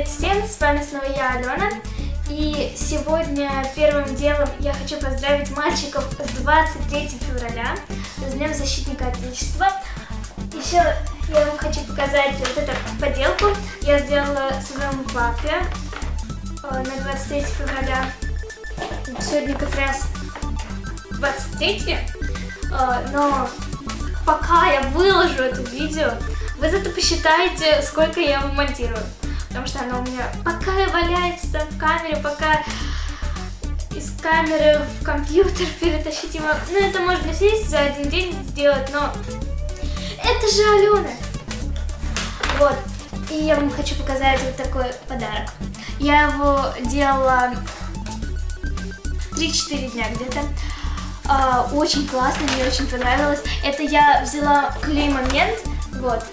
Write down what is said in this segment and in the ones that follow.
Привет всем, с вами снова я, Алена. И сегодня первым делом я хочу поздравить мальчиков с 23 февраля, с Днем Защитника Отечества. Еще я вам хочу показать вот эту поделку. Я сделала своему папе э, на 23 февраля. Сегодня как раз 23, э, но пока я выложу это видео, вы зато посчитаете, сколько я его монтирую. Потому что оно у меня пока валяется в камере, пока из камеры в компьютер перетащить его. Ну, это можно сесть за один день сделать, но это же Алена. Вот. И я вам хочу показать вот такой подарок. Я его делала 3-4 дня где-то. А, очень классно, мне очень понравилось. Это я взяла клей-момент, вот.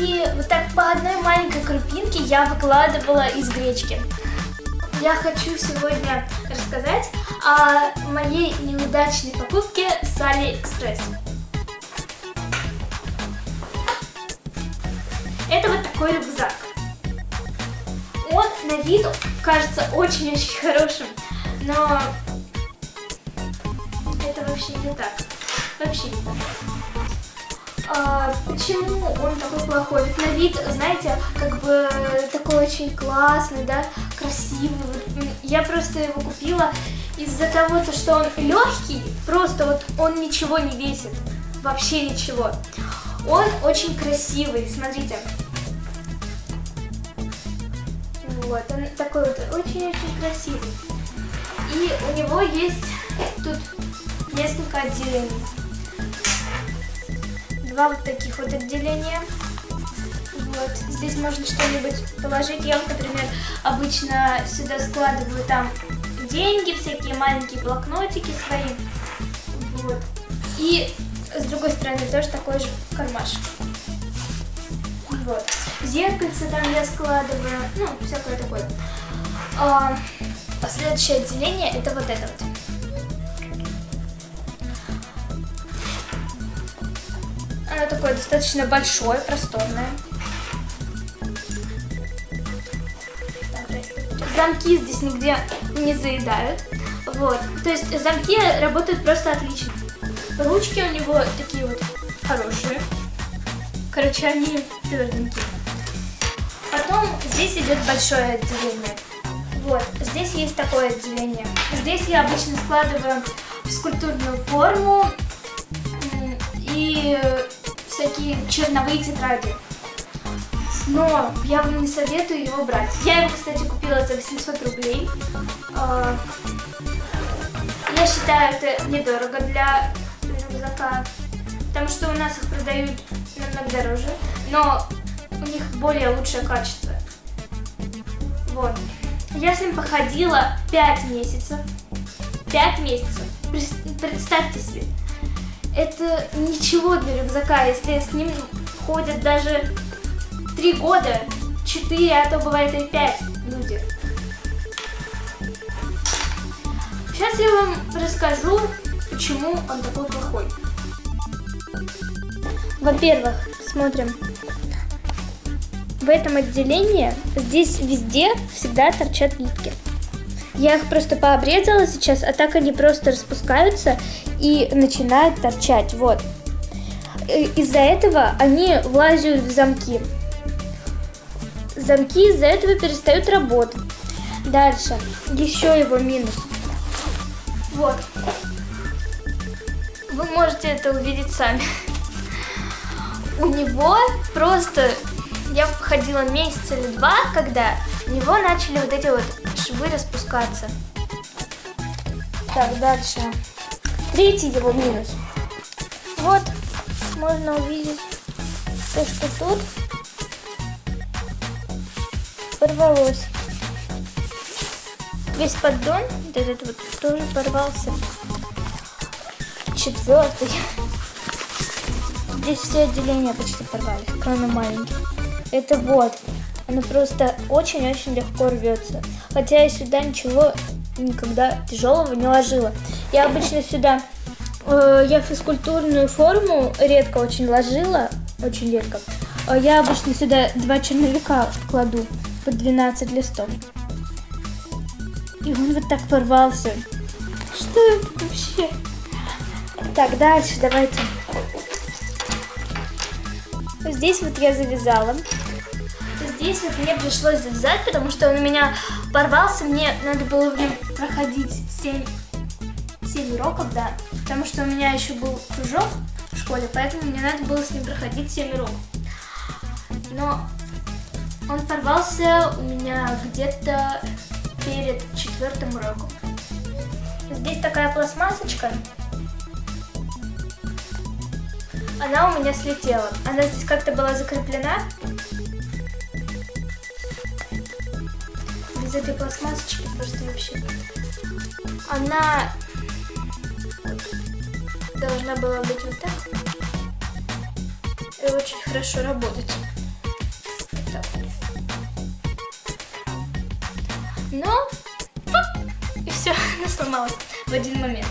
И вот так по одной маленькой крупинке я выкладывала из гречки. Я хочу сегодня рассказать о моей неудачной покупке с Алиэкспресс. Это вот такой рюкзак. Он на вид кажется очень-очень хорошим, но это вообще не так. Вообще не так. А, почему он такой плохой? Ведь на вид, знаете, как бы такой очень классный, да, красивый. Я просто его купила из-за того, что он легкий, просто вот он ничего не весит, вообще ничего. Он очень красивый, смотрите. Вот, он такой вот очень-очень красивый. И у него есть тут несколько отделений. Два вот таких вот отделения. Вот. Здесь можно что-нибудь положить. Я, например, обычно сюда складываю там деньги, всякие маленькие блокнотики свои. Вот. И с другой стороны тоже такой же кармашек. Вот. Зеркальце там я складываю, ну, всякое такое. А, следующее отделение это вот это вот. Оно такое достаточно большое, просторное. Замки здесь нигде не заедают. Вот. То есть замки работают просто отлично. Ручки у него такие вот хорошие. Короче, они тверденькие. Потом здесь идет большое отделение. Вот, здесь есть такое отделение. Здесь я обычно складываю скульптурную форму всякие черновые тетради. Но я вам не советую его брать. Я его, кстати, купила за 800 рублей. А, я считаю, это недорого для рюкзака, потому что у нас их продают намного дороже, но у них более лучшее качество. Вот. Я с ним походила 5 месяцев. 5 месяцев. Представьте себе. Это ничего для рюкзака, если с ним ходят даже 3 года, 4, а то бывает и 5 люди. Сейчас я вам расскажу, почему он такой плохой. Во-первых, смотрим. В этом отделении здесь везде всегда торчат нитки. Я их просто пообрезала сейчас, а так они просто распускаются и начинают торчать. Вот. Из-за этого они влазят в замки. Замки из-за этого перестают работать. Дальше. Еще его минус. Вот. Вы можете это увидеть сами. У него просто... Я ходила месяц или два, когда у него начали вот эти вот швы распускаться. Так, дальше. Третий его минус. Вот, можно увидеть то, что тут порвалось. Весь поддон, вот этот вот, тоже порвался. Четвертый. Здесь все отделения почти порвались, кроме маленьких. Это вот. Оно просто очень-очень легко рвется. Хотя я сюда ничего никогда тяжелого не ложила. Я обычно сюда, э, я физкультурную форму редко очень ложила, очень редко. Э, я обычно сюда два черновика кладу. по 12 листов. И он вот так порвался. Что это вообще? Так, дальше давайте. Здесь вот я завязала. Здесь вот мне пришлось завязать, потому что он у меня порвался. Мне надо было в нем проходить 7, 7 уроков, да. Потому что у меня еще был кружок в школе, поэтому мне надо было с ним проходить 7 уроков. Но он порвался у меня где-то перед четвертым уроком. Здесь такая пластмассочка. Она у меня слетела. Она здесь как-то была закреплена. Без этой пластмассочки просто вообще. Она должна была быть вот так. И очень хорошо работать. Вот так. Но и все, она сломалась в один момент.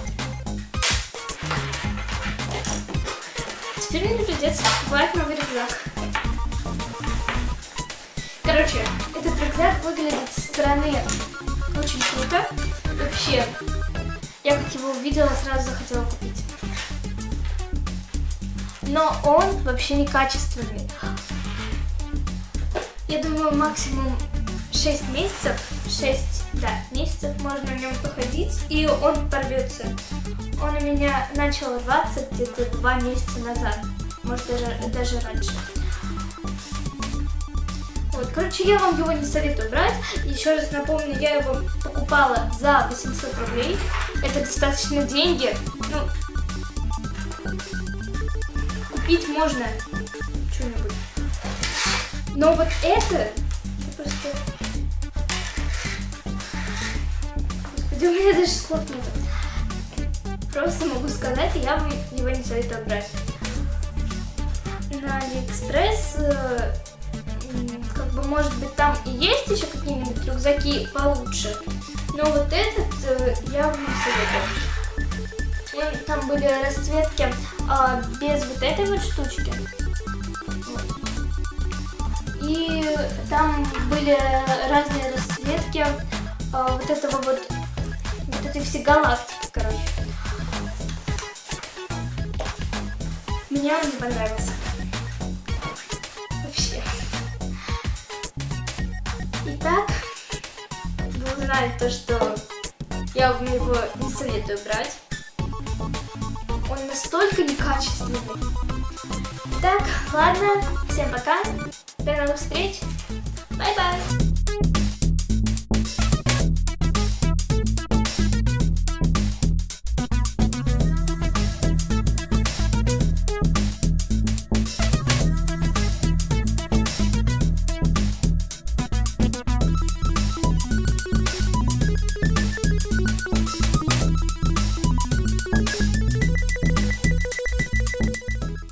Теперь мне придется покупать новый рюкзак. Короче, этот рюкзак выглядит стороны очень круто. Вообще, я как его увидела, сразу захотела купить. Но он вообще не качественный. Я думаю, максимум 6 месяцев, 6, да, месяцев можно в нем походить, и он порвется. Он у меня начал рваться где-то 2 месяца назад, может даже, даже раньше. Вот, короче, я вам его не советую брать. Еще раз напомню, я его покупала за 800 рублей. Это достаточно деньги. Ну, купить можно что-нибудь. Но вот это, просто Да у меня даже слов нет. Просто могу сказать, я вам его не советую брать. На Алиэкспресс, э, может быть, там и есть еще какие-нибудь рюкзаки получше. Но вот этот э, я вам советую. Там были расцветки а, без вот этой вот штучки. И там были разные расцветки а, вот этого вот вот эти все галактики, короче. Мне он не понравился. Узнали то, что я вам его не советую брать. Он настолько некачественный. Так, ладно, всем пока, до новых встреч, bye-bye.